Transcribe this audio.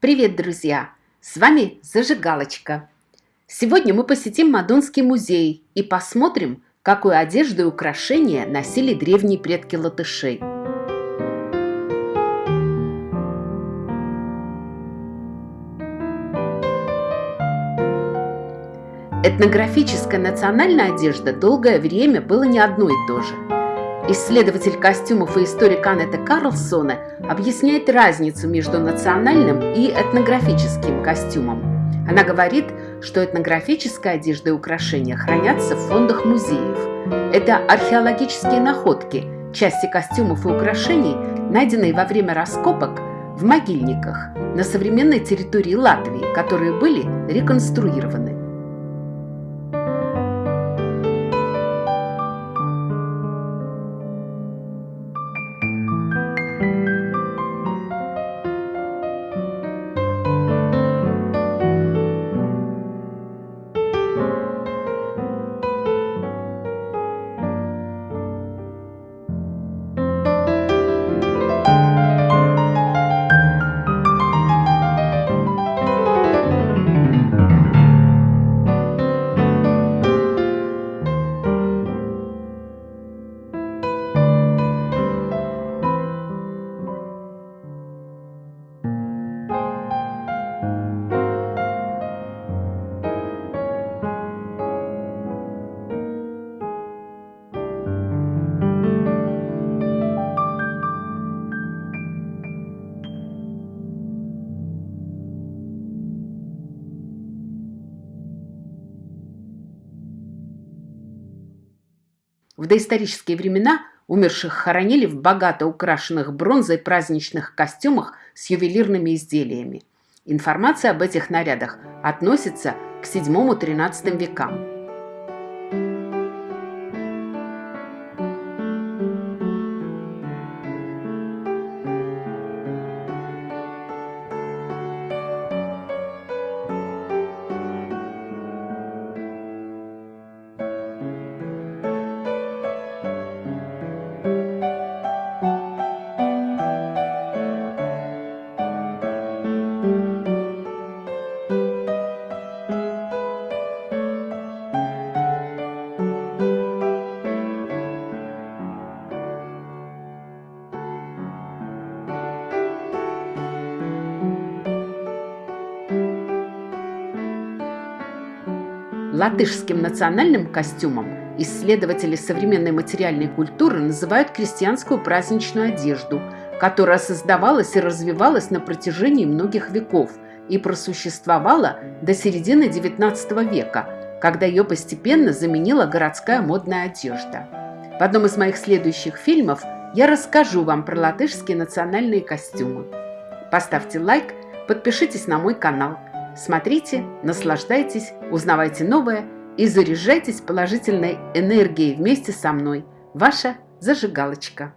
Привет, друзья! С вами Зажигалочка. Сегодня мы посетим Мадонский музей и посмотрим, какую одежду и украшения носили древние предки латышей. Этнографическая национальная одежда долгое время было не одно и то же – Исследователь костюмов и историк Аннета Карлсона объясняет разницу между национальным и этнографическим костюмом. Она говорит, что этнографическая одежда и украшения хранятся в фондах музеев. Это археологические находки, части костюмов и украшений, найденные во время раскопок в могильниках на современной территории Латвии, которые были реконструированы. В доисторические времена умерших хоронили в богато украшенных бронзой праздничных костюмах с ювелирными изделиями. Информация об этих нарядах относится к VII-XIII векам. Латышским национальным костюмом исследователи современной материальной культуры называют крестьянскую праздничную одежду, которая создавалась и развивалась на протяжении многих веков и просуществовала до середины XIX века, когда ее постепенно заменила городская модная одежда. В одном из моих следующих фильмов я расскажу вам про латышские национальные костюмы. Поставьте лайк, подпишитесь на мой канал – Смотрите, наслаждайтесь, узнавайте новое и заряжайтесь положительной энергией вместе со мной. Ваша зажигалочка.